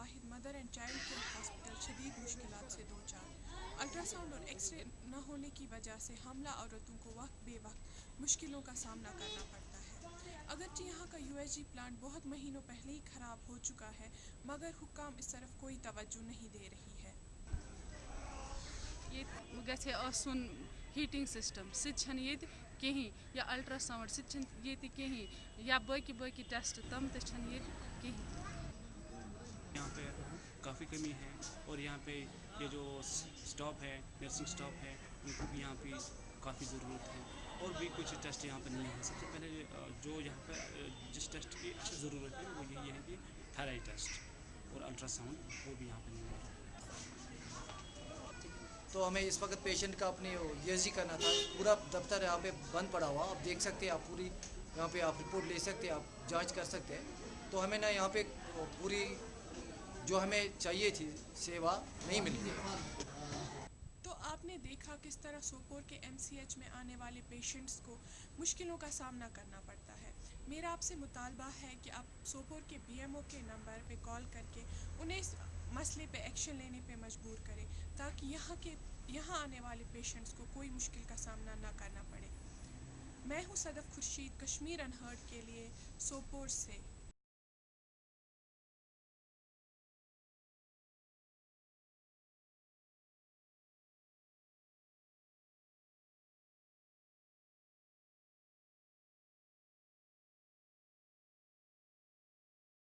Wahid, mother and child care hospital, शदीद मुश्किल से दो चार। अल्ट्रासाउंड और एक्सरे न होने की वजह से हमला औरतों को वक्त बे वक्त मुश्किलों का सामना करना पड़ता है। अगरचे यहाँ का यू प्लांट बहुत महीनों पहले ही ख़राब हो चुका है, मगर हुकाम इस तरफ़ कोई तवज्जो नहीं दे रही है। ये गए आसन हीटिंग सिस्टम सह कहीं, या अल्ट्रासाउंड सह या बाकी बाकी टेस्ट तम तहन कहीं। काफ़ी कमी है और यहाँ पे ये जो स्टॉप है नर्सिंग स्टॉप है, उनको भी यहाँ पे काफ़ी ज़रूरत है और भी कुछ टेस्ट यहाँ पर नहीं है। सबसे पहले जो यहाँ पर जिस टेस्ट की अच्छी ज़रूरत है, वो यही है कि थायराइड टेस्ट और अल्ट्रासाउंड वो भी यहाँ पर नहीं है। तो हमें इस वक्त पेशेंट का अपनी ये करना था, पूरा दफ्तर यहाँ पे बंद पड़ा हुआ, आप देख सकते हैं, आप पूरी, यहाँ पे आप रिपोर्ट ले सकते हैं, आप जाँच कर सकते हैं। तो हमें ना यहाँ पे पूरी जो हमें चाहिए थी, सेवा नहीं मिली रही तो आपने देखा किस तरह सोपोर के एमसीएच में आने वाले पेशेंट्स को मुश्किलों का सामना करना पड़ता है। मेरा आपसे मुतालबा है कि आप सोपोर के बीएमओ के नंबर पे कॉल करके उन्हें इस मसले पे एक्शन लेने पे मजबूर करें, ताकि यहाँ के, यहाँ आने वाले पेशेंट्स को कोई मुश्किल का सामना ना करना पड़े। मैं हूँ सदफ खुर्शीद, कश्मीर अनहर्ड के लिए सोपोर से।